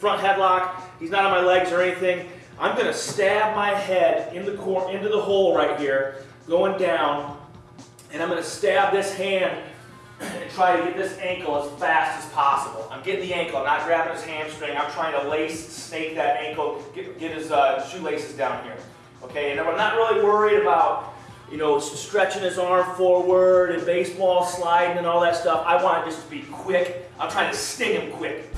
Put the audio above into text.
front headlock. He's not on my legs or anything. I'm gonna stab my head in the cor into the hole right here, going down, and I'm gonna stab this hand and try to get this ankle as fast as possible. I'm getting the ankle, I'm not grabbing his hamstring. I'm trying to lace, snake that ankle, get, get his uh, shoelaces down here. Okay, and I'm not really worried about, you know, stretching his arm forward and baseball sliding and all that stuff. I want it just to be quick. I'm trying to sting him quick.